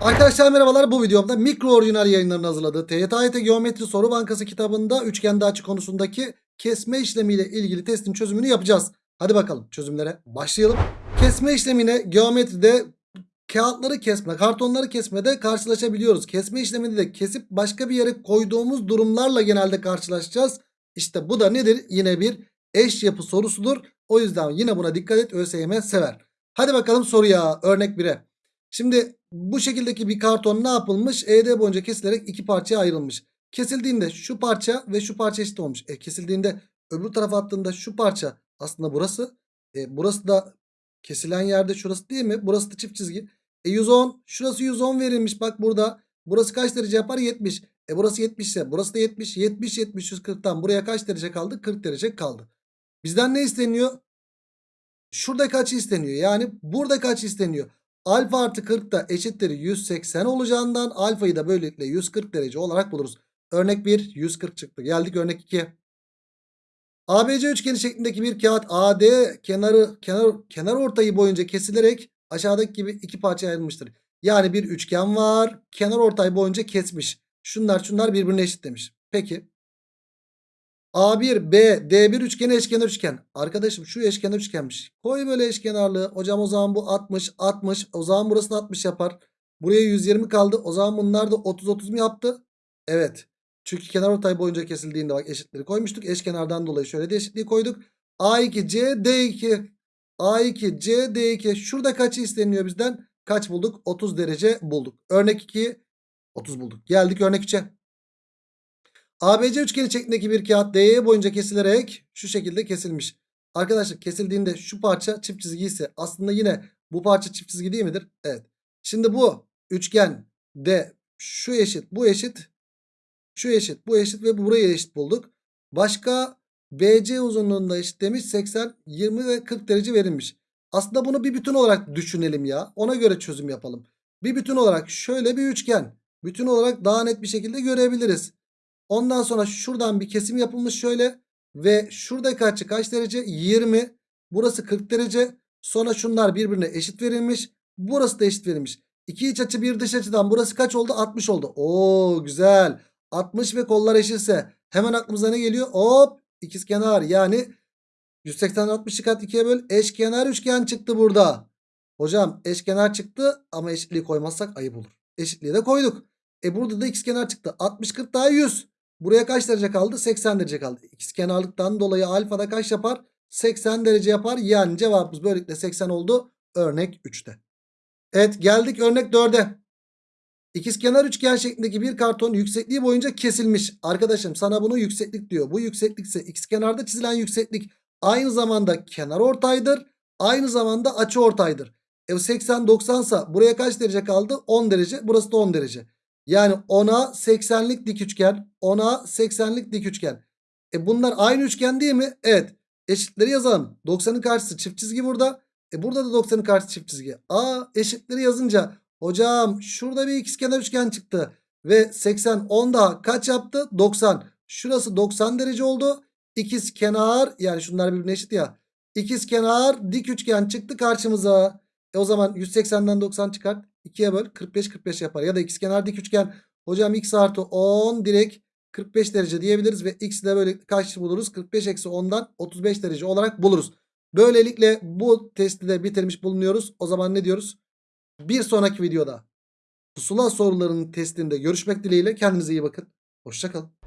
Arkadaşlar merhabalar bu videomda mikro orijinal yayınlarının hazırladığı TYT Geometri Soru Bankası kitabında üçgende açı konusundaki kesme işlemiyle ilgili testin çözümünü yapacağız. Hadi bakalım çözümlere başlayalım. Kesme işlemine geometride kağıtları kesme, kartonları kesmede karşılaşabiliyoruz. Kesme işleminde de kesip başka bir yere koyduğumuz durumlarla genelde karşılaşacağız. İşte bu da nedir? Yine bir eş yapı sorusudur. O yüzden yine buna dikkat et ÖSYM sever. Hadi bakalım soruya örnek 1'e. Şimdi bu şekildeki bir karton ne yapılmış? ED boyunca kesilerek iki parçaya ayrılmış. Kesildiğinde şu parça ve şu parça eşit olmuş. E, kesildiğinde öbür tarafa attığında şu parça aslında burası. E, burası da kesilen yerde şurası değil mi? Burası da çift çizgi. E 110 şurası 110 verilmiş bak burada. Burası kaç derece yapar? 70. E burası 70 ise burası da 70. 70 70 140'tan buraya kaç derece kaldı? 40 derece kaldı. Bizden ne isteniyor? Şurada kaç isteniyor? Yani burada kaç isteniyor? Alfa artı 40 da eşittir 180 olacağından alfayı da böylelikle 140 derece olarak buluruz. Örnek 1 140 çıktı. Geldik örnek 2. ABC üçgeni şeklindeki bir kağıt AD kenarı kenar kenar ortayı boyunca kesilerek aşağıdaki gibi iki parçaya ayrılmıştır. Yani bir üçgen var. Kenar ortay boyunca kesmiş. Şunlar şunlar birbirine eşit demiş. Peki. A1, B, D1 üçgeni eşkenar üçgen. Arkadaşım şu eşkenar üçgenmiş. Koy böyle eşkenarlığı. Hocam o zaman bu 60, 60. O zaman burası da 60 yapar. Buraya 120 kaldı. O zaman bunlar da 30, 30 mu yaptı? Evet. Çünkü kenar ortay boyunca kesildiğinde bak eşitleri koymuştuk. Eşkenardan dolayı şöyle de eşitliği koyduk. A2, C, D2. A2, C, D2. Şurada kaçı isteniyor bizden? Kaç bulduk? 30 derece bulduk. Örnek 2, 30 bulduk. Geldik örnek 3'e. ABC üçgeni şeklindeki bir kağıt DE boyunca kesilerek şu şekilde kesilmiş. Arkadaşlar kesildiğinde şu parça çift çizgi ise aslında yine bu parça çift çizgi değil midir? Evet. Şimdi bu üçgen de şu eşit bu eşit şu eşit bu eşit ve buraya eşit bulduk. Başka BC uzunluğunda eşit demiş 80 20 ve 40 derece verilmiş. Aslında bunu bir bütün olarak düşünelim ya. Ona göre çözüm yapalım. Bir bütün olarak şöyle bir üçgen. Bütün olarak daha net bir şekilde görebiliriz. Ondan sonra şuradan bir kesim yapılmış şöyle. Ve şuradaki açı kaç derece? 20. Burası 40 derece. Sonra şunlar birbirine eşit verilmiş. Burası da eşit verilmiş. İki iç açı bir dış açıdan burası kaç oldu? 60 oldu. Oo güzel. 60 ve kollar eşitse hemen aklımıza ne geliyor? Hop ikizkenar yani 180 60'ı kat 2'ye böl. Eşkenar üçgen çıktı burada. Hocam eşkenar çıktı ama eşitliği koymazsak ayıp olur. Eşitliği de koyduk. E burada da ikizkenar çıktı. 60 40 daha 100. Buraya kaç derece kaldı? 80 derece kaldı. İkizkenarlıktan dolayı alfada kaç yapar? 80 derece yapar. Yani cevabımız böylelikle 80 oldu. Örnek 3'te. Evet geldik örnek 4'e. İkizkenar üçgen şeklindeki bir karton yüksekliği boyunca kesilmiş. Arkadaşım sana bunu yükseklik diyor. Bu yükseklik ise ikizkenarda çizilen yükseklik aynı zamanda kenar ortaydır. Aynı zamanda açı ortaydır. E 80 90 sa buraya kaç derece kaldı? 10 derece. Burası da 10 derece. Yani 10'a 80'lik dik üçgen. 10'a 80'lik dik üçgen. E bunlar aynı üçgen değil mi? Evet. Eşitleri yazalım. 90'ın karşısı çift çizgi burada. E burada da 90'ın karşısı çift çizgi. Aa eşitleri yazınca hocam şurada bir ikizkenar üçgen çıktı. Ve 80 10 daha kaç yaptı? 90. Şurası 90 derece oldu. İkiz kenar yani şunlar birbirine eşit ya. İkiz kenar dik üçgen çıktı karşımıza. E o zaman 180'den 90 çıkart. 2'ye böl 45 45 yapar. Ya da ikizkenar dik üçgen. Hocam x artı 10 direkt 45 derece diyebiliriz. Ve x'i de böyle kaç buluruz? 45 eksi 10'dan 35 derece olarak buluruz. Böylelikle bu testi de bitirmiş bulunuyoruz. O zaman ne diyoruz? Bir sonraki videoda pusula sorularının testinde görüşmek dileğiyle. Kendinize iyi bakın. Hoşçakalın.